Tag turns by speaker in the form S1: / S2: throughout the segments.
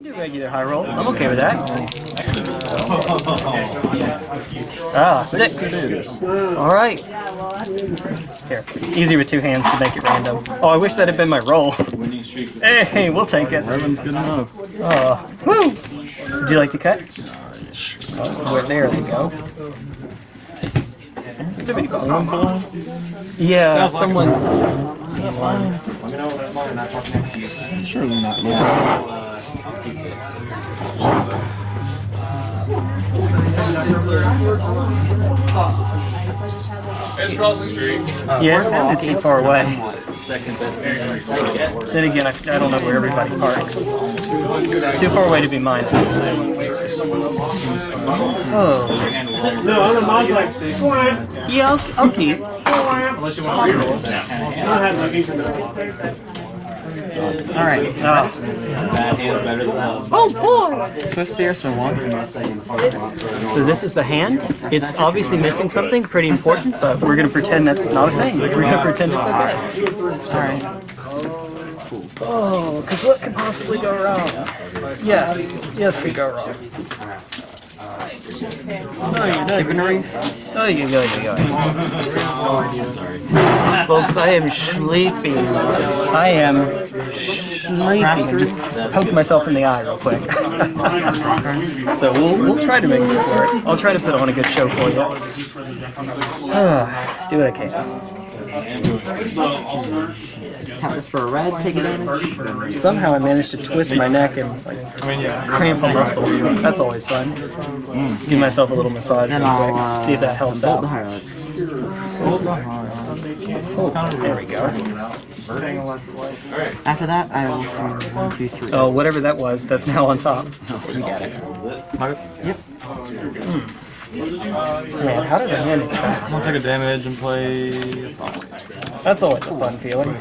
S1: Do regular high roll. I'm okay with that. Ah, six. All right. Here, easy with two hands to make it random. Oh, I wish that had been my roll. Hey, we'll take it.
S2: Eleven's good enough.
S1: Oh, woo! Would you like to cut? Oh, well, there they go. Yeah, someone's.
S2: Surely not. Yeah.
S3: It's across the street.
S1: Yeah, it sounded too far away.
S3: Second best thing you get.
S1: Then again, I, I don't know where everybody parks. Too far away to be mine. Oh.
S4: No, I'm a mod like six. Go.
S1: Yeah, I'll, I'll keep.
S3: Unless you want to reroll.
S4: I had looking for that.
S5: Alright,
S1: oh,
S3: Bad hand's better than that.
S5: Swift Fierce for one.
S1: so this is the hand. It's obviously missing something pretty important, but we're gonna pretend that's not a thing. We're gonna pretend it's okay.
S5: Alright.
S1: Oh, because what could possibly go wrong? Yes, yes, could go wrong.
S5: Divinary.
S1: Oh, you go, you go. Folks, I am sleepy. I am sleepy. Just poke myself in the eye real quick. so we'll, we'll try to make this work. I'll try to put on a good show for you. Do what I can.
S5: Tap this for a red, take advantage.
S1: Somehow I managed to twist my neck and like cramp a muscle. That's always fun. Give myself a little massage
S5: Then
S1: real
S5: I'll
S1: quick.
S5: uh,
S1: See if that helps
S5: bolt
S1: out.
S5: the highlight.
S1: Oh, there we go.
S5: After that, I will see one, two, three.
S1: Oh, whatever that was, that's now on top.
S5: Oh, you got it. Yep.
S1: Man, how did I manage that?
S6: I'll take a damage and play.
S1: That's always a fun feeling.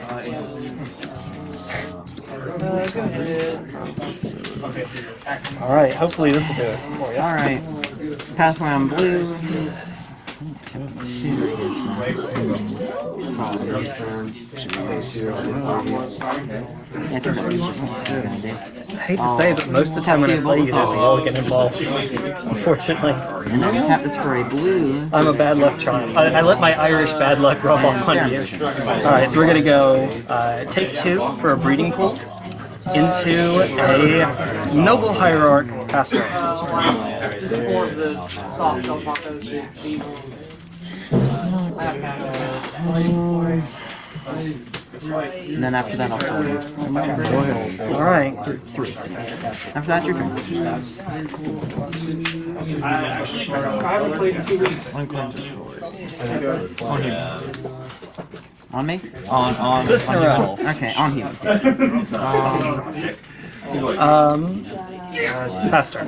S1: Alright, hopefully this will do it.
S5: Alright. Pass round blue. Yeah, I think that was just
S1: I hate to say, but most of the time when I play you, there's a mulligan involved. Unfortunately.
S5: And then tap this for a blue.
S1: I'm a bad luck charm. I, I let my Irish bad luck rub off on you. Alright, so we're gonna go uh, take two for a breeding pool into a noble hierarch pastor.
S5: And then after that, I'll sell you.
S1: Alright.
S5: After that, your turn.
S4: I haven't played in two weeks.
S6: On him.
S5: On me?
S6: On, on.
S1: Listen
S6: on
S1: around.
S5: Okay, on humans.
S1: Um, pastor.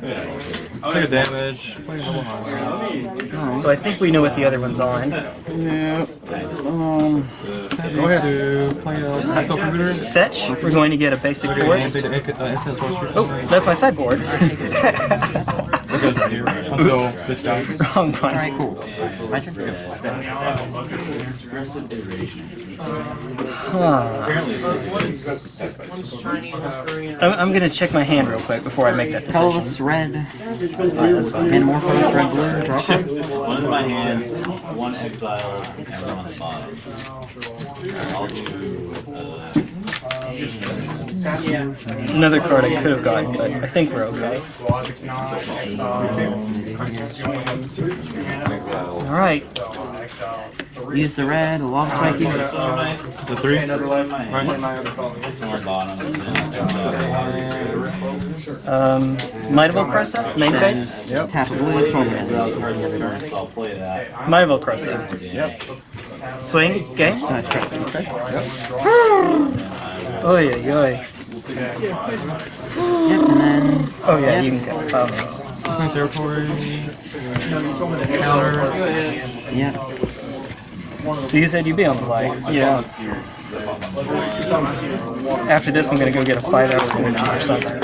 S6: Take a damage. Play a double high.
S1: So I think we know what the other one's on.
S2: Yeah. Um. Go ahead.
S6: To play a
S1: Fetch, we're going to get a basic
S6: And
S1: force.
S6: take the uh, instant sorcery.
S1: Oh, that's my sideboard.
S6: That goes here. Until this guy.
S1: Wrong one.
S5: Alright, cool. My turn?
S1: I'm, I'm gonna check my hand real quick before I make that decision.
S5: Colorless red.
S1: That's fine.
S5: Manamorphose red blue. Draw card.
S3: One in my hands, one exile, and one on the bottom. I'll do,
S1: Another card I could have gotten, but I think we're okay. Alright,
S5: Use the red, a log spike you.
S6: The three.
S3: this one on the bottom, and then exile.
S1: um, Might of Krosa, main face.
S2: Yep.
S5: Tap a blue, swing
S3: Exile
S5: it.
S3: card this turn, so I'll play that.
S1: Might of Krosa.
S2: Yep.
S1: Swing, game.
S5: Nice try.
S1: Oy, oy, oy.
S5: Yep, and then
S1: Oh yeah, you can get comments.
S6: Unclaimed territory. Counter.
S5: yep.
S1: So you said you'd be on play.
S2: Yeah.
S1: After this, I'm gonna go get a five hour movie or something.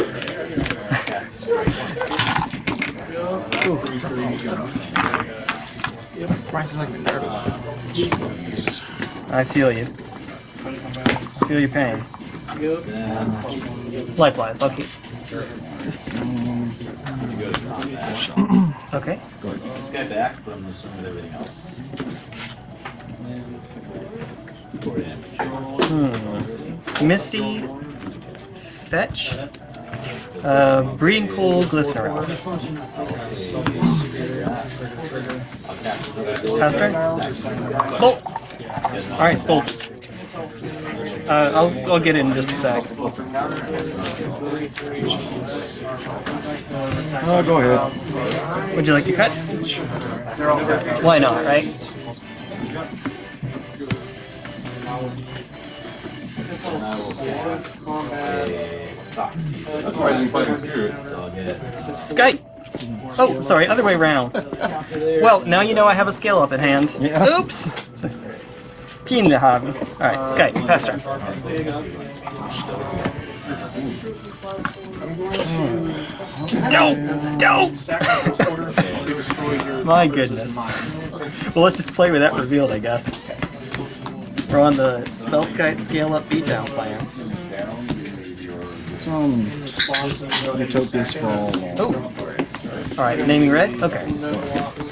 S6: Price like Minerva.
S1: I feel you. I feel your pain. Likewise, I'll keep. Okay.
S3: This guy back from the swing with everything else. Damage.
S1: Misty, fetch, uh, breeding pool, glistener.
S3: I'll.
S1: Pass turn. Bolt. All right, it's bolt. Uh, I'll I'll get in just a sec.
S2: Oh, go ahead.
S1: Would you like to cut? Why not, right?
S3: And I will cast a Foxy. That's why I didn't play So I'll get
S1: Skype. Oh, sorry, other way around. Well, now you know I have a scale up at hand.
S2: Yeah.
S1: Oops. Piękny haben. All right, Skype. Pass turn. Don't, don't. My goodness. Well, let's just play with that revealed, I guess. We're on the Spellskite scale up beatdown plan.
S2: Some Utopia Sprawl.
S1: Oh. All right, naming red. Okay.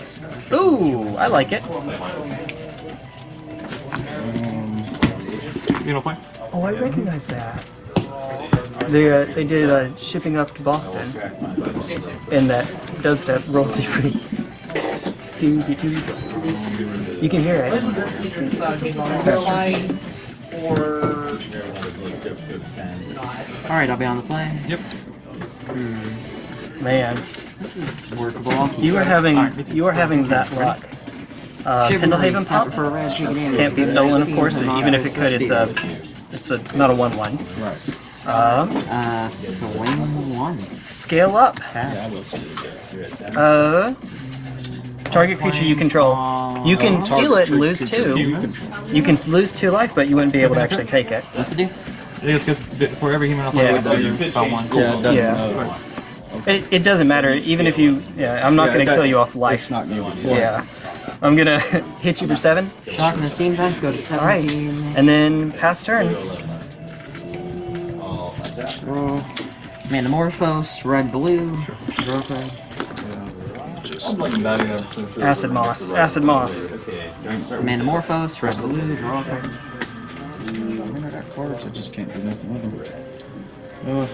S1: Ooh, I like it.
S6: You don't play?
S1: Oh, I recognize that. They uh, they did uh, shipping up to Boston in that dubstep royalty free. You can hear it.
S5: Alright, I'll be on the plane.
S6: Yep.
S1: Man, this is
S5: Workable.
S1: you are having you are having that luck. Uh, Pendelhaven pop
S5: for a red
S1: can't be stolen, of course. Even if it could, it's a it's a not a one one.
S2: Right.
S1: Um,
S5: Uh, swing one.
S1: scale up.
S5: Pass.
S1: Uh, target creature you control. You can steal it and lose two. You can lose two life, but you wouldn't be able to actually take it.
S5: What's it do?
S6: It is because for every human else
S1: Yeah.
S6: I one.
S2: Yeah, it doesn't.
S1: Yeah. It, it doesn't matter. Even if you, yeah, I'm not
S2: yeah,
S1: going
S2: it
S1: to kill you off life.
S2: It's not muted.
S1: Yeah, I'm gonna hit you for seven.
S5: Shock and the steam vents go to seven.
S1: All right, and then pass turn.
S5: Roll. Manamorphose, red blue. Draw card.
S1: Acid moss. Acid moss.
S5: Manamorphose, red blue. Draw card.
S2: I mean, I got cards. I just can't do nothing with them. Uh,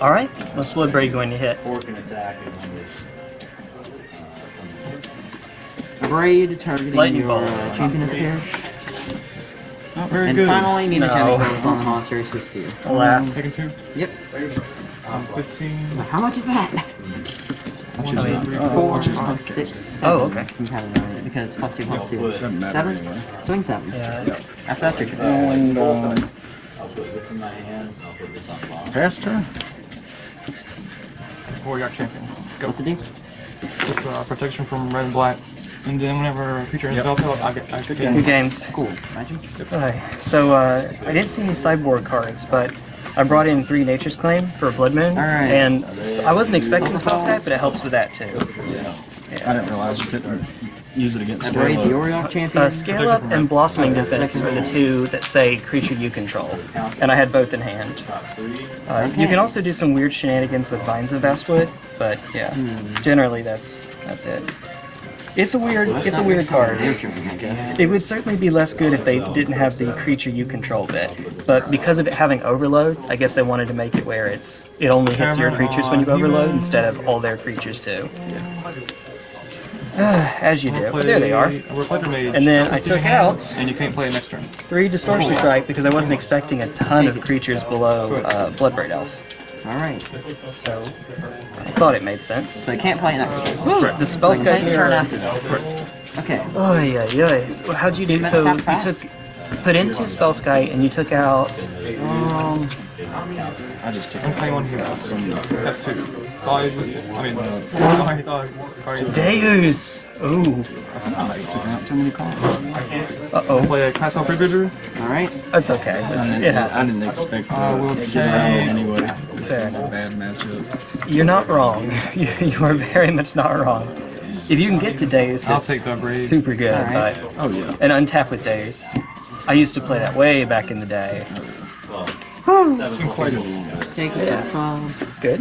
S1: All right. What's Blood Braid going to hit?
S3: Four can attack and one.
S5: Braid targeting
S1: Lightning
S5: your
S1: bolt.
S5: uh, champion of the pair.
S2: not very
S5: And
S2: good.
S5: finally, Nina
S1: No.
S5: Chemicals on the monsters with spear.
S1: Alas.
S6: Taking two.
S5: Yep.
S6: Um, 15.
S5: How much is that?
S2: I'll choose
S1: I mean.
S2: Uh,
S5: Four,
S2: I'll choose one.
S5: five, six, seven.
S1: Oh, okay.
S5: Compatible on it because plus two, plus two.
S2: Doesn't matter
S5: Seven?
S2: anyway.
S5: Swing seven.
S1: Yeah.
S5: After that, your turn.
S2: And um,
S3: I'll put this in my hand I'll put this on the bottom.
S2: pass turn.
S6: Warrior champion. Go.
S5: What's it do?
S6: It's uh, protection from red and black. And then whenever a creature is spell kill, I get I get
S1: Two games.
S5: Cool. Imagine.
S1: Okay. So uh, I didn't see any sideboard cards, but I brought in three Nature's Claim for Blood Moon,
S5: Alright.
S1: and I wasn't expecting Spellskite, but it helps with that too. Yeah.
S2: I didn't realize you couldn't use it against
S5: I braid the
S2: Scale
S5: champion.
S1: Uh, Scale Up and Blossoming Defense are the two that say creature you control, and I had both in hand. Uh, you can also do some weird shenanigans with Vines of Vastwood, but yeah, generally that's that's it. It's a weird it's a weird card. It would certainly be less good if they didn't have the creature you control bit, but because of it having overload, I guess they wanted to make it where it's it only hits your creatures when you overload instead of all their creatures too. As you do. But there they are. And then I took out
S6: And you can't play next turn.
S1: three Distortion Strike because I wasn't expecting a ton of creatures below uh, Bloodbraid Elf.
S5: Alright.
S1: So I thought it made sense.
S5: So I can't play next turn.
S1: Woo, the spell
S5: I can play
S1: skype
S5: the turn after. Okay.
S1: Oh yeah, yeah. So how'd you do?
S5: That
S1: So you took put into spell sky and you took out.
S5: Um,
S2: I just took
S6: I'm playing one here.
S2: some.
S6: F2. So I I mean, I thought, I
S1: Deus. Ooh.
S2: I took out too many cards.
S1: Uh oh.
S6: play a Castle Prefigure.
S5: all right.
S1: That's okay. It's,
S2: I
S1: it
S2: didn't, I
S1: happens.
S2: didn't expect
S6: I will
S2: to get around anyway. This
S1: Fair
S2: is a bad matchup.
S1: You're not wrong. You, you are very much not wrong. If you can get to Deus,
S6: I'll
S1: it's
S6: take the Brave.
S1: super good.
S5: Alright.
S1: But
S2: Oh yeah.
S1: and untap with Deus. I used to play that way back in the day.
S2: Quite a little bit.
S5: Take it to 12.
S1: It's good.